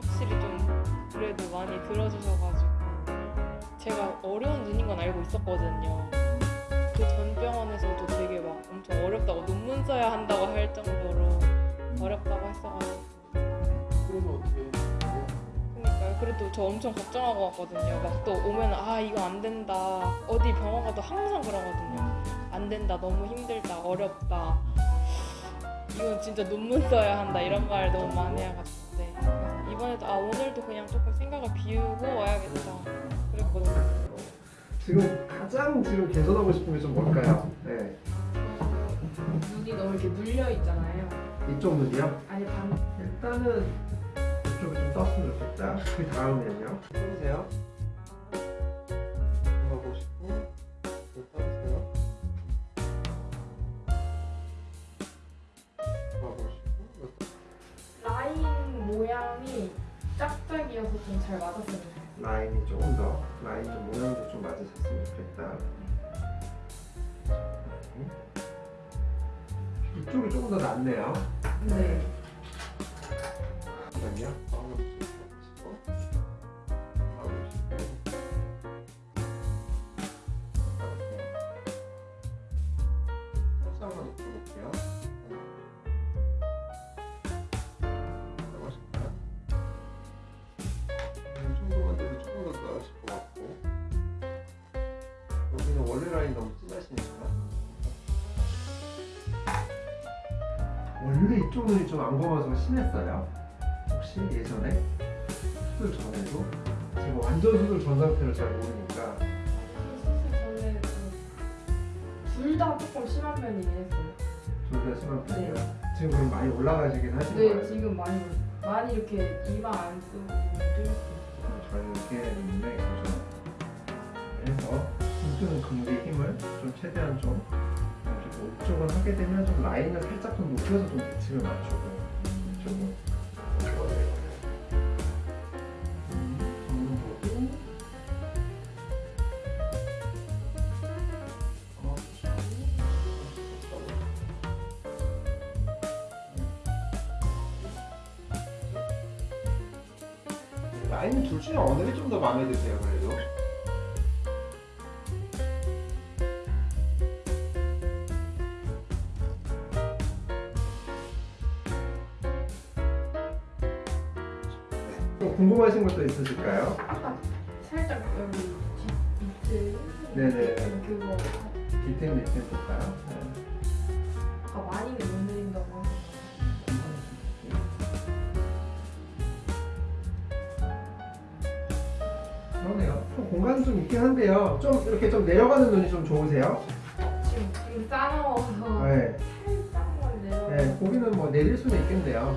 확실히 좀 그래도 많이 들어주셔가지고 제가 어려운 눈인 건 알고 있었거든요. 그 전 병원에서도 되게 막 엄청 어렵다고 논문 써야 한다고 할 정도로 어렵다고 했어가지고 그러면 어떻게. 그래도 저 엄청 걱정하고 왔거든요. 막 또 오면 아 이거 안 된다. 어디 병원 가도 항상 그러거든요. 안 된다. 너무 힘들다. 어렵다. 이건 진짜 논문 써야 한다. 이런 말 너무 많이 해가지고 네. 이번에도 아 오늘도 그냥 조금 생각을 비우고 와야겠다. 그랬거든요. 지금 가장 지금 개선하고 싶은 게 좀 뭘까요? 네. 눈이 너무 이렇게 눌려 있잖아요. 이쪽 눈이요? 아니 반 일단은 이쪽이 좀 떴으면 좋겠다. 그 다음에는요. 보세요. 짝짝이어서 좀 잘 맞았어요. 라인이 조금 더 라인 좀 모양도 좀 맞으셨으면 좋겠다. 이쪽이 조금 더 낫네요. 네. 잠깐만요. 이쪽 눈이 좀 안 검어서 심했어요. 혹시 예전에 수술 전에도 지금 완전 수술 전 상태를 잘 모르니까 수술 전에 둘다 조금 심한 편이긴 했어요. 둘 다 심한 편이에요. 지금 그럼 많이 올라가시긴 하신 네, 거예요. 지금 많이 많이 이렇게 일방 안 쓰고. 저희는 이렇게 있는데? 그래서 이쪽은 근개 힘을 좀 최대한 좀 쪽은 하게 되면 좀 라인을 살짝 좀 높여서 좀 대칭을 맞추고 이쪽은 좋아요. 음, 보고 어, 라인 둘 중에 어느 게 좀 더 마음에 드세요 그래도? 또 궁금하신 것도 있으실까요? 살짝 여기 뒤 밑에 네네. 그거 디테일 디테일 볼까요? 아까 많이 못 느린다고 그러네요. 좀 공간은 좀 있긴 한데요. 좀 이렇게 좀 내려가는 눈이 좀 좋으세요? 지금 지금 싸나워서 네. 살짝만 내려. 네, 고기는 뭐 내릴 수는 있겠네요.